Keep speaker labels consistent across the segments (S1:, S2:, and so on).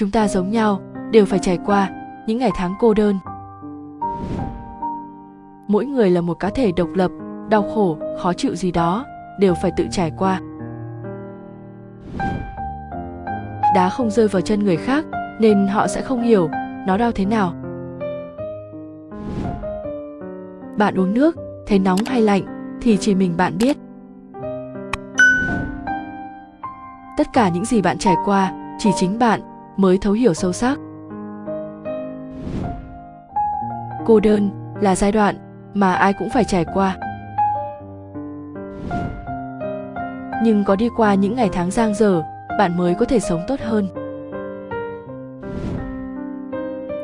S1: chúng ta giống nhau, đều phải trải qua những ngày tháng cô đơn. Mỗi người là một cá thể độc lập, đau khổ, khó chịu gì đó, đều phải tự trải qua. Đá không rơi vào chân người khác, nên họ sẽ không hiểu nó đau thế nào. Bạn uống nước, thấy nóng hay lạnh, thì chỉ mình bạn biết. Tất cả những gì bạn trải qua, chỉ chính bạn mới thấu hiểu sâu sắc. Cô đơn là giai đoạn mà ai cũng phải trải qua. Nhưng có đi qua những ngày tháng giang dở, bạn mới có thể sống tốt hơn.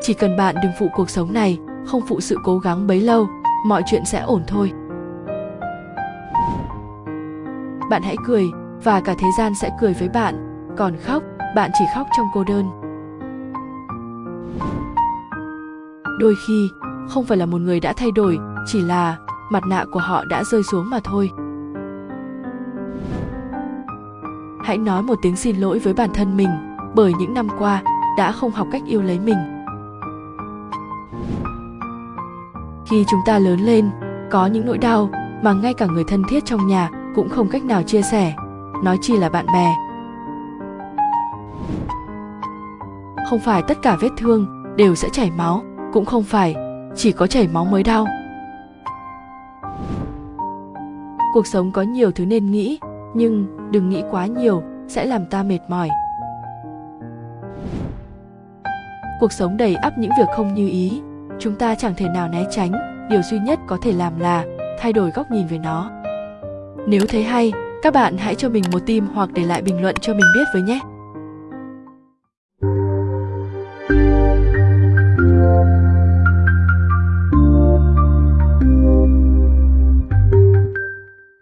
S1: Chỉ cần bạn đừng phụ cuộc sống này, không phụ sự cố gắng bấy lâu, mọi chuyện sẽ ổn thôi. Bạn hãy cười và cả thế gian sẽ cười với bạn, còn khóc bạn chỉ khóc trong cô đơn. Đôi khi, không phải là một người đã thay đổi, chỉ là mặt nạ của họ đã rơi xuống mà thôi. Hãy nói một tiếng xin lỗi với bản thân mình, bởi những năm qua, đã không học cách yêu lấy mình. Khi chúng ta lớn lên, có những nỗi đau mà ngay cả người thân thiết trong nhà cũng không cách nào chia sẻ. Nói chi là bạn bè không phải tất cả vết thương đều sẽ chảy máu, cũng không phải chỉ có chảy máu mới đau. Cuộc sống có nhiều thứ nên nghĩ, nhưng đừng nghĩ quá nhiều sẽ làm ta mệt mỏi. Cuộc sống đầy ắp những việc không như ý, chúng ta chẳng thể nào né tránh, điều duy nhất có thể làm là thay đổi góc nhìn về nó. Nếu thấy hay, các bạn hãy cho mình một tim hoặc để lại bình luận cho mình biết với nhé.